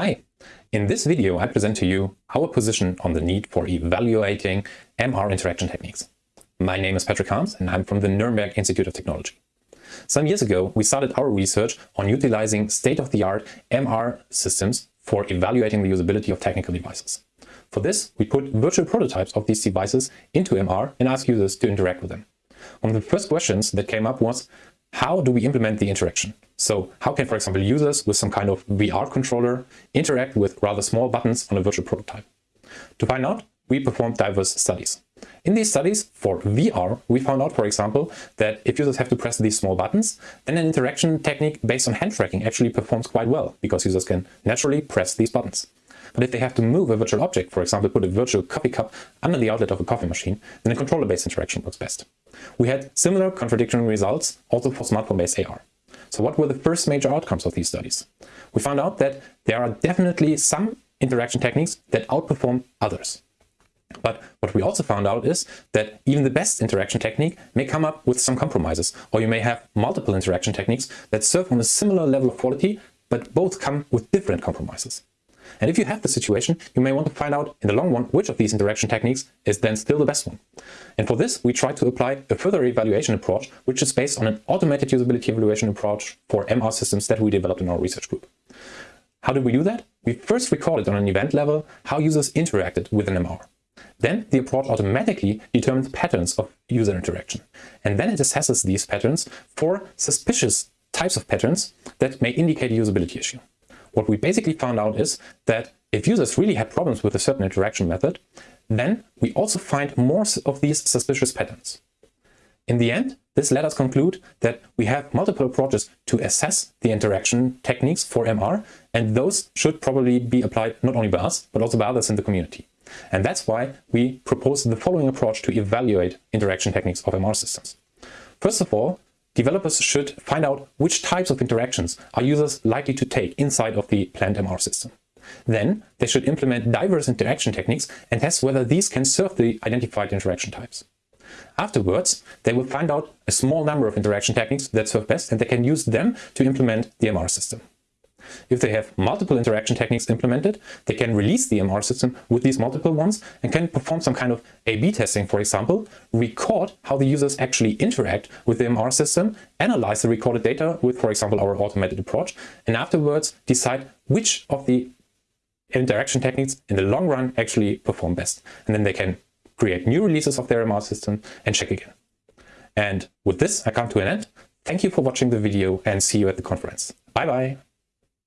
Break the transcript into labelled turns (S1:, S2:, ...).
S1: Hi, in this video I present to you our position on the need for evaluating MR interaction techniques. My name is Patrick Harms and I'm from the Nuremberg Institute of Technology. Some years ago we started our research on utilizing state-of-the-art MR systems for evaluating the usability of technical devices. For this we put virtual prototypes of these devices into MR and asked users to interact with them. One of the first questions that came up was how do we implement the interaction? So how can, for example, users with some kind of VR controller interact with rather small buttons on a virtual prototype? To find out, we performed diverse studies. In these studies for VR, we found out, for example, that if users have to press these small buttons, then an interaction technique based on hand tracking actually performs quite well because users can naturally press these buttons. But if they have to move a virtual object, for example, put a virtual coffee cup under the outlet of a coffee machine, then a controller-based interaction works best. We had similar contradictory results also for smartphone-based AR. So what were the first major outcomes of these studies? We found out that there are definitely some interaction techniques that outperform others. But what we also found out is that even the best interaction technique may come up with some compromises, or you may have multiple interaction techniques that serve on a similar level of quality, but both come with different compromises. And if you have the situation, you may want to find out in the long run which of these interaction techniques is then still the best one. And for this, we try to apply a further evaluation approach, which is based on an automated usability evaluation approach for MR systems that we developed in our research group. How did we do that? We first recorded on an event level how users interacted with an MR. Then the approach automatically determines patterns of user interaction. And then it assesses these patterns for suspicious types of patterns that may indicate a usability issue. What we basically found out is that if users really had problems with a certain interaction method, then we also find more of these suspicious patterns. In the end, this let us conclude that we have multiple approaches to assess the interaction techniques for MR, and those should probably be applied not only by us, but also by others in the community. And that's why we propose the following approach to evaluate interaction techniques of MR systems. First of all, developers should find out which types of interactions are users likely to take inside of the planned MR system. Then they should implement diverse interaction techniques and test whether these can serve the identified interaction types. Afterwards, they will find out a small number of interaction techniques that serve best and they can use them to implement the MR system. If they have multiple interaction techniques implemented, they can release the MR system with these multiple ones and can perform some kind of A-B testing, for example, record how the users actually interact with the MR system, analyze the recorded data with, for example, our automated approach, and afterwards decide which of the interaction techniques in the long run actually perform best. And then they can create new releases of their MR system and check again. And with this, I come to an end. Thank you for watching the video and see you at the conference. Bye bye.